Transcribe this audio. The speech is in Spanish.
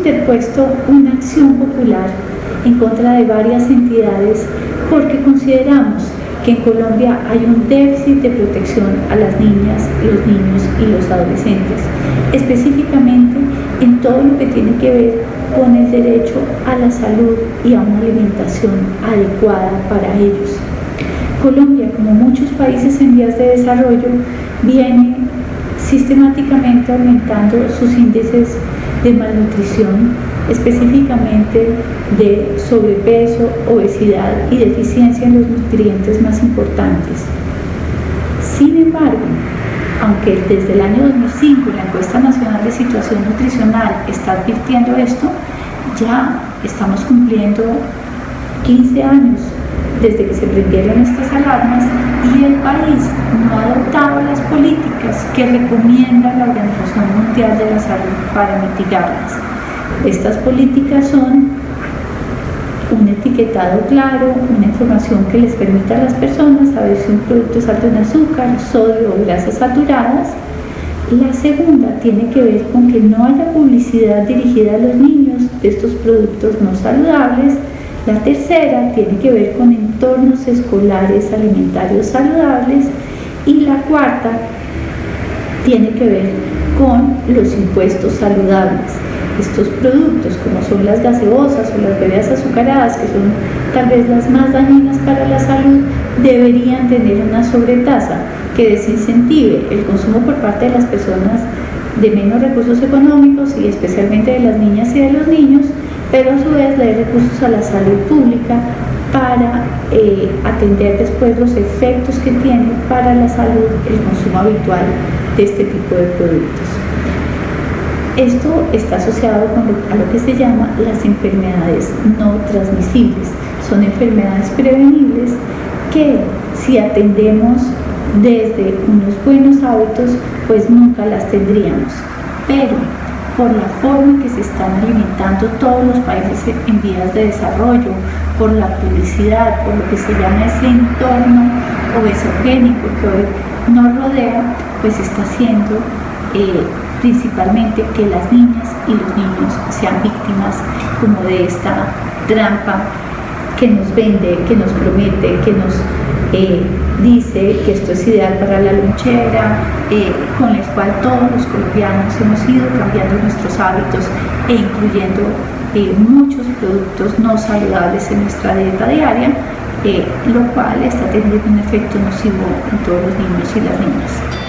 interpuesto una acción popular en contra de varias entidades porque consideramos que en Colombia hay un déficit de protección a las niñas, los niños y los adolescentes, específicamente en todo lo que tiene que ver con el derecho a la salud y a una alimentación adecuada para ellos. Colombia, como muchos países en vías de desarrollo, viene sistemáticamente aumentando sus índices de malnutrición, específicamente de sobrepeso, obesidad y deficiencia en los nutrientes más importantes. Sin embargo, aunque desde el año 2005 la encuesta nacional de situación nutricional está advirtiendo esto, ya estamos cumpliendo 15 años desde que se prendieron estas alarmas y el país no ha adoptado que recomienda la Organización Mundial de la Salud para mitigarlas. Estas políticas son un etiquetado claro, una información que les permita a las personas saber si un producto es alto en azúcar, sodio o grasas saturadas. La segunda tiene que ver con que no haya publicidad dirigida a los niños de estos productos no saludables. La tercera tiene que ver con entornos escolares alimentarios saludables. Y la cuarta tiene que ver con los impuestos saludables. Estos productos, como son las gaseosas o las bebidas azucaradas, que son tal vez las más dañinas para la salud, deberían tener una sobretasa que desincentive el consumo por parte de las personas de menos recursos económicos y especialmente de las niñas y de los niños, pero a su vez le dé recursos a la salud pública para eh, atender después los efectos que tiene para la salud el consumo habitual de este tipo de productos. Esto está asociado a lo que se llama las enfermedades no transmisibles. Son enfermedades prevenibles que si atendemos desde unos buenos hábitos, pues nunca las tendríamos. Pero por la forma en que se están alimentando todos los países en vías de desarrollo, por la publicidad, por lo que se llama ese entorno obesogénico que hoy nos rodea, pues está haciendo eh, principalmente que las niñas y los niños sean víctimas como de esta trampa que nos vende, que nos promete, que nos eh, dice que esto es ideal para la lonchera, eh, con el cual todos los colombianos hemos ido cambiando nuestros hábitos e incluyendo eh, muchos productos no saludables en nuestra dieta diaria, lo cual está teniendo un efecto nocivo en todos los niños y las niñas.